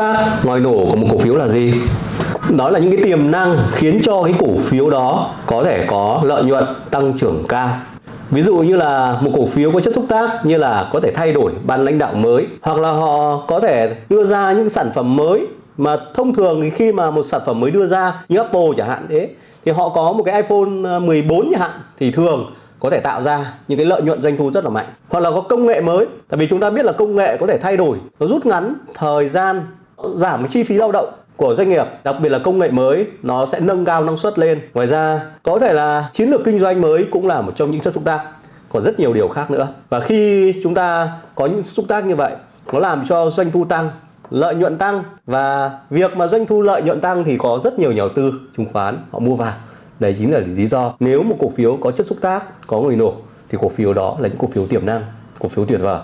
tác ngòi nổ của một cổ phiếu là gì? Đó là những cái tiềm năng khiến cho cái cổ phiếu đó có thể có lợi nhuận tăng trưởng cao. Ví dụ như là một cổ phiếu có chất xúc tác như là có thể thay đổi ban lãnh đạo mới, hoặc là họ có thể đưa ra những sản phẩm mới mà thông thường thì khi mà một sản phẩm mới đưa ra như Apple chẳng hạn, thế, thì họ có một cái iPhone ờ, 14 chẳng hạn, thì thường có thể tạo ra những cái lợi nhuận doanh thu rất là mạnh. Hoặc là có công nghệ mới, tại vì chúng ta biết là công nghệ có thể thay đổi, nó rút ngắn thời gian giảm chi phí lao động của doanh nghiệp, đặc biệt là công nghệ mới, nó sẽ nâng cao năng suất lên. Ngoài ra, có thể là chiến lược kinh doanh mới cũng là một trong những chất xúc tác. Còn rất nhiều điều khác nữa. Và khi chúng ta có những xúc tác như vậy, nó làm cho doanh thu tăng, lợi nhuận tăng. Và việc mà doanh thu lợi nhuận tăng thì có rất nhiều nhà đầu tư chứng khoán, họ mua vào. Đây chính là lý do. Nếu một cổ phiếu có chất xúc tác, có người nổ, thì cổ phiếu đó là những cổ phiếu tiềm năng, cổ phiếu tuyệt vời.